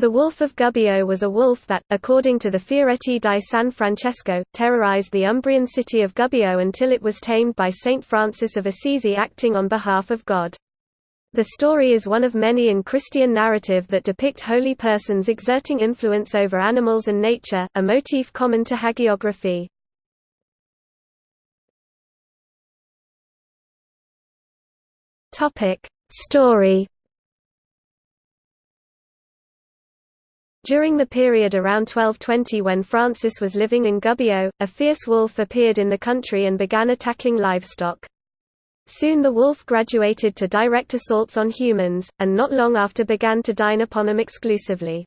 The wolf of Gubbio was a wolf that, according to the Fioretti di San Francesco, terrorized the Umbrian city of Gubbio until it was tamed by Saint Francis of Assisi acting on behalf of God. The story is one of many in Christian narrative that depict holy persons exerting influence over animals and nature, a motif common to hagiography. Story During the period around 1220 when Francis was living in Gubbio, a fierce wolf appeared in the country and began attacking livestock. Soon the wolf graduated to direct assaults on humans, and not long after began to dine upon them exclusively.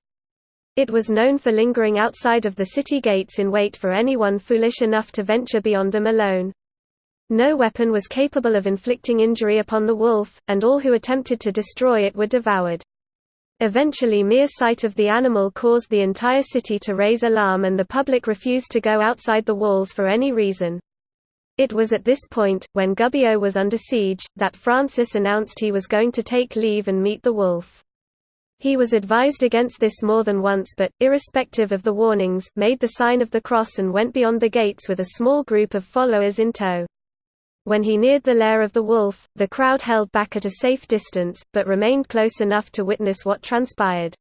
It was known for lingering outside of the city gates in wait for anyone foolish enough to venture beyond them alone. No weapon was capable of inflicting injury upon the wolf, and all who attempted to destroy it were devoured. Eventually mere sight of the animal caused the entire city to raise alarm and the public refused to go outside the walls for any reason. It was at this point, when Gubbio was under siege, that Francis announced he was going to take leave and meet the wolf. He was advised against this more than once but, irrespective of the warnings, made the sign of the cross and went beyond the gates with a small group of followers in tow. When he neared the lair of the wolf, the crowd held back at a safe distance, but remained close enough to witness what transpired.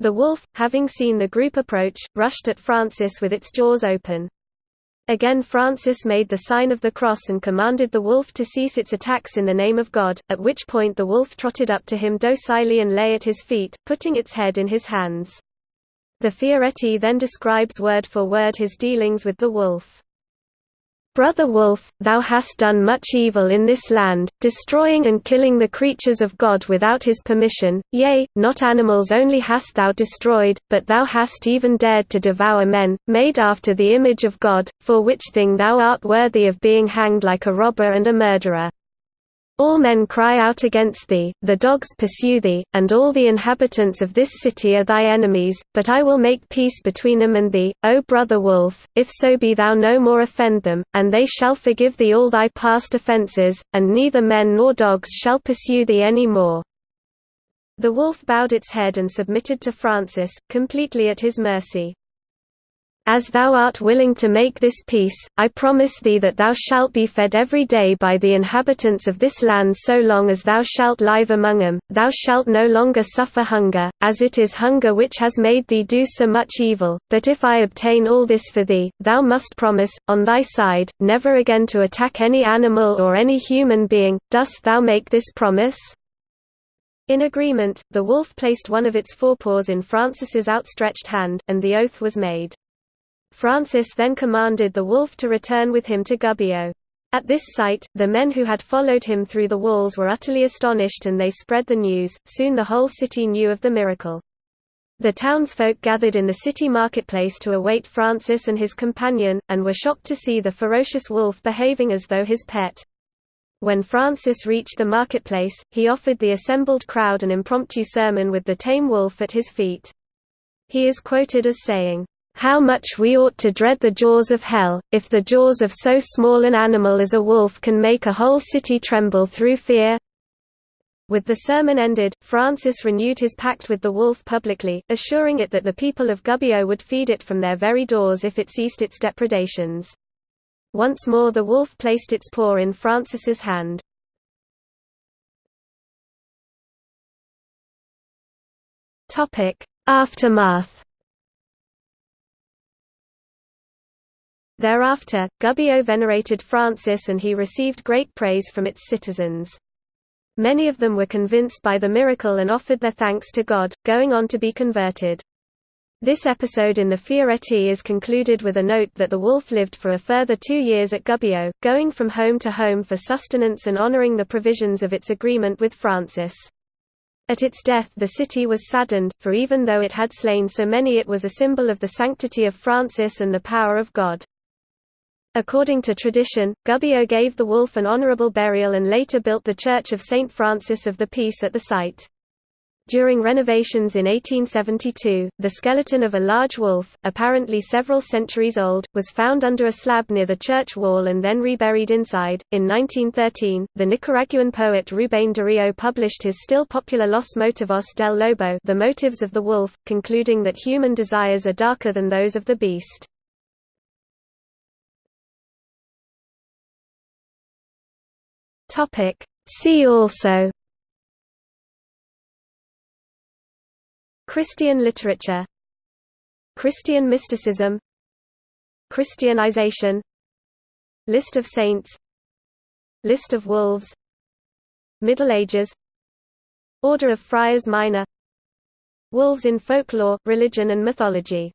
The wolf, having seen the group approach, rushed at Francis with its jaws open. Again Francis made the sign of the cross and commanded the wolf to cease its attacks in the name of God, at which point the wolf trotted up to him docilely and lay at his feet, putting its head in his hands. The Fioretti then describes word for word his dealings with the wolf. Brother Wolf, thou hast done much evil in this land, destroying and killing the creatures of God without his permission, yea, not animals only hast thou destroyed, but thou hast even dared to devour men, made after the image of God, for which thing thou art worthy of being hanged like a robber and a murderer. All men cry out against thee, the dogs pursue thee, and all the inhabitants of this city are thy enemies, but I will make peace between them and thee, O brother wolf, if so be thou no more offend them, and they shall forgive thee all thy past offences, and neither men nor dogs shall pursue thee any more. The wolf bowed its head and submitted to Francis, completely at his mercy. As thou art willing to make this peace, I promise thee that thou shalt be fed every day by the inhabitants of this land so long as thou shalt live among them, thou shalt no longer suffer hunger, as it is hunger which has made thee do so much evil, but if I obtain all this for thee, thou must promise, on thy side, never again to attack any animal or any human being, dost thou make this promise? In agreement, the wolf placed one of its forepaws in Francis's outstretched hand, and the oath was made. Francis then commanded the wolf to return with him to Gubbio. At this sight, the men who had followed him through the walls were utterly astonished and they spread the news, soon the whole city knew of the miracle. The townsfolk gathered in the city marketplace to await Francis and his companion, and were shocked to see the ferocious wolf behaving as though his pet. When Francis reached the marketplace, he offered the assembled crowd an impromptu sermon with the tame wolf at his feet. He is quoted as saying, how much we ought to dread the jaws of hell, if the jaws of so small an animal as a wolf can make a whole city tremble through fear. With the sermon ended, Francis renewed his pact with the wolf publicly, assuring it that the people of Gubbio would feed it from their very doors if it ceased its depredations. Once more the wolf placed its paw in Francis's hand. Aftermath Thereafter, Gubbio venerated Francis and he received great praise from its citizens. Many of them were convinced by the miracle and offered their thanks to God, going on to be converted. This episode in the Fioretti is concluded with a note that the wolf lived for a further two years at Gubbio, going from home to home for sustenance and honoring the provisions of its agreement with Francis. At its death the city was saddened, for even though it had slain so many it was a symbol of the sanctity of Francis and the power of God. According to tradition, Gubbio gave the wolf an honorable burial and later built the Church of St. Francis of the Peace at the site. During renovations in 1872, the skeleton of a large wolf, apparently several centuries old, was found under a slab near the church wall and then reburied inside. In 1913, the Nicaraguan poet Rubén Darío published his still popular Los Motivos del Lobo, The Motives of the Wolf, concluding that human desires are darker than those of the beast. Topic: See also Christian literature Christian mysticism Christianization List of saints List of wolves Middle Ages Order of Friars Minor Wolves in folklore, religion and mythology